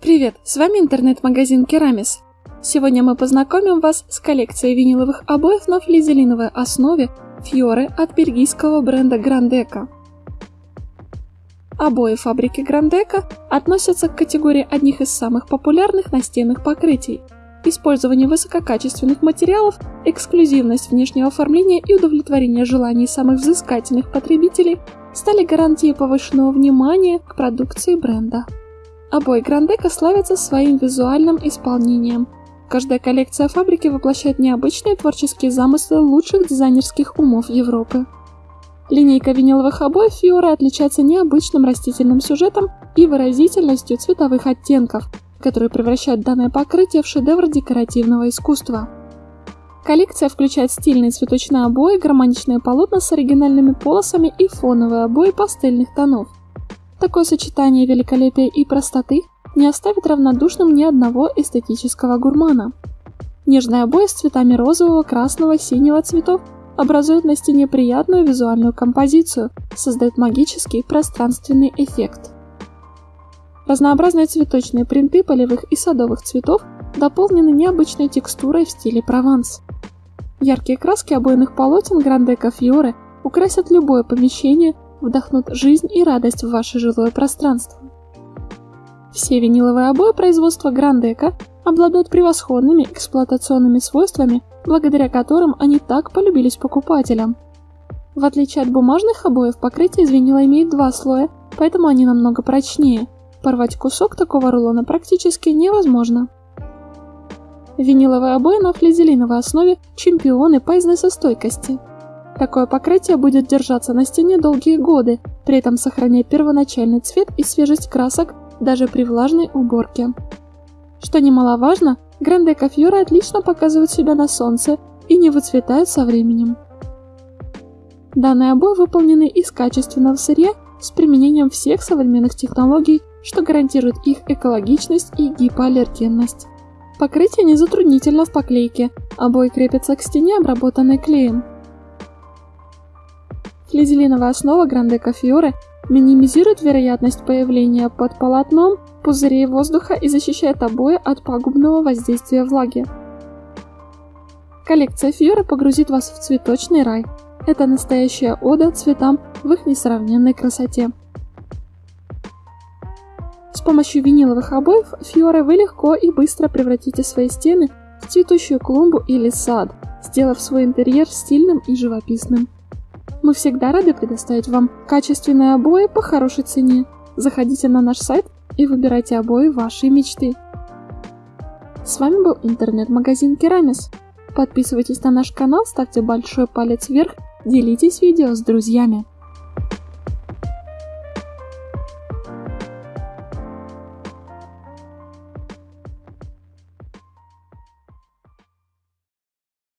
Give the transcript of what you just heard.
Привет, с вами интернет-магазин Керамис. Сегодня мы познакомим вас с коллекцией виниловых обоев на флизелиновой основе Фьоре от бельгийского бренда Грандека. Обои фабрики Грандека относятся к категории одних из самых популярных настенных покрытий. Использование высококачественных материалов, эксклюзивность внешнего оформления и удовлетворение желаний самых взыскательных потребителей стали гарантией повышенного внимания к продукции бренда. Обои Грандека славятся своим визуальным исполнением. Каждая коллекция фабрики воплощает необычные творческие замыслы лучших дизайнерских умов Европы. Линейка виниловых обоев Фиора отличается необычным растительным сюжетом и выразительностью цветовых оттенков, которые превращают данное покрытие в шедевр декоративного искусства. Коллекция включает стильные цветочные обои, гармоничные полотна с оригинальными полосами и фоновые обои пастельных тонов. Такое сочетание великолепия и простоты не оставит равнодушным ни одного эстетического гурмана. Нежные обои с цветами розового, красного, синего цветов образуют на стене приятную визуальную композицию, создают магический пространственный эффект. Разнообразные цветочные принты полевых и садовых цветов дополнены необычной текстурой в стиле Прованс. Яркие краски обойных полотен Грандека Фьоре украсят любое помещение вдохнут жизнь и радость в ваше жилое пространство. Все виниловые обои производства Грандека обладают превосходными эксплуатационными свойствами, благодаря которым они так полюбились покупателям. В отличие от бумажных обоев, покрытие из винила имеет два слоя, поэтому они намного прочнее. Порвать кусок такого рулона практически невозможно. Виниловые обои на флизелиновой основе – чемпионы по износостойкости. Такое покрытие будет держаться на стене долгие годы, при этом сохраняя первоначальный цвет и свежесть красок даже при влажной уборке. Что немаловажно, Гранде Кафьора отлично показывают себя на солнце и не выцветают со временем. Данные обои выполнены из качественного сырья с применением всех современных технологий, что гарантирует их экологичность и гипоаллергенность. Покрытие не затруднительно в поклейке, обои крепятся к стене, обработанной клеем. Флизелиновая основа Грандека Фьоре минимизирует вероятность появления под полотном пузырей воздуха и защищает обои от пагубного воздействия влаги. Коллекция Фьоре погрузит вас в цветочный рай. Это настоящая ода цветам в их несравненной красоте. С помощью виниловых обоев Фьоре вы легко и быстро превратите свои стены в цветущую клумбу или сад, сделав свой интерьер стильным и живописным. Мы всегда рады предоставить вам качественные обои по хорошей цене. Заходите на наш сайт и выбирайте обои вашей мечты. С вами был интернет-магазин Керамис. Подписывайтесь на наш канал, ставьте большой палец вверх, делитесь видео с друзьями.